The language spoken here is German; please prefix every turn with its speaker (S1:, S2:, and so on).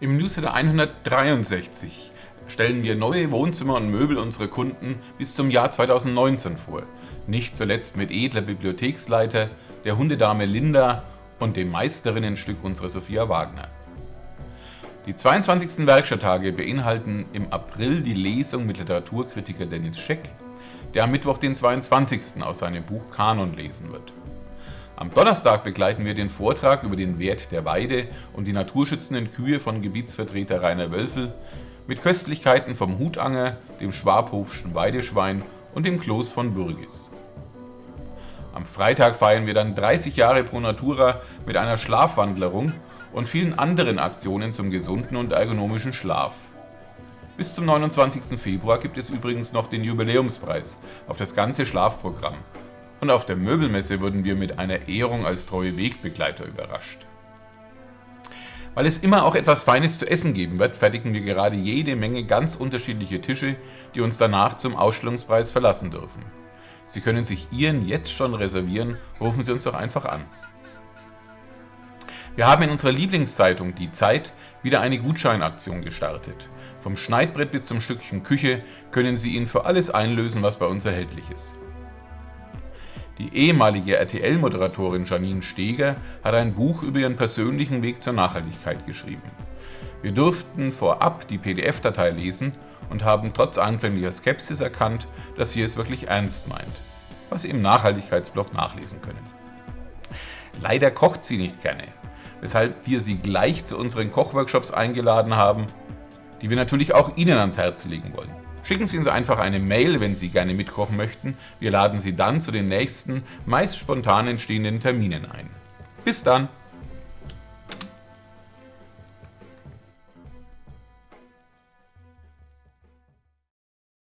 S1: Im Newsletter 163 stellen wir neue Wohnzimmer und Möbel unserer Kunden bis zum Jahr 2019 vor. Nicht zuletzt mit edler Bibliotheksleiter, der Hundedame Linda und dem Meisterinnenstück unserer Sophia Wagner. Die 22. Werkstatttage beinhalten im April die Lesung mit Literaturkritiker Dennis Scheck, der am Mittwoch den 22. aus seinem Buch Kanon lesen wird. Am Donnerstag begleiten wir den Vortrag über den Wert der Weide und die naturschützenden Kühe von Gebietsvertreter Rainer Wölfel mit Köstlichkeiten vom Hutanger, dem Schwabhofschen Weideschwein und dem Kloß von Bürgis. Am Freitag feiern wir dann 30 Jahre Pro Natura mit einer Schlafwandlerung und vielen anderen Aktionen zum gesunden und ergonomischen Schlaf. Bis zum 29. Februar gibt es übrigens noch den Jubiläumspreis auf das ganze Schlafprogramm und auf der Möbelmesse wurden wir mit einer Ehrung als treue Wegbegleiter überrascht. Weil es immer auch etwas Feines zu essen geben wird, fertigen wir gerade jede Menge ganz unterschiedliche Tische, die uns danach zum Ausstellungspreis verlassen dürfen. Sie können sich Ihren jetzt schon reservieren, rufen Sie uns doch einfach an. Wir haben in unserer Lieblingszeitung Die Zeit wieder eine Gutscheinaktion gestartet. Vom Schneidbrett bis zum Stückchen Küche können Sie ihn für alles einlösen, was bei uns erhältlich ist. Die ehemalige RTL-Moderatorin Janine Steger hat ein Buch über ihren persönlichen Weg zur Nachhaltigkeit geschrieben. Wir durften vorab die PDF-Datei lesen und haben trotz anfänglicher Skepsis erkannt, dass sie es wirklich ernst meint, was Sie im Nachhaltigkeitsblog nachlesen können. Leider kocht sie nicht gerne, weshalb wir sie gleich zu unseren Kochworkshops eingeladen haben, die wir natürlich auch Ihnen ans Herz legen wollen. Schicken Sie uns einfach eine Mail, wenn Sie gerne mitkochen möchten. Wir laden Sie dann zu den nächsten, meist spontan entstehenden Terminen ein. Bis dann!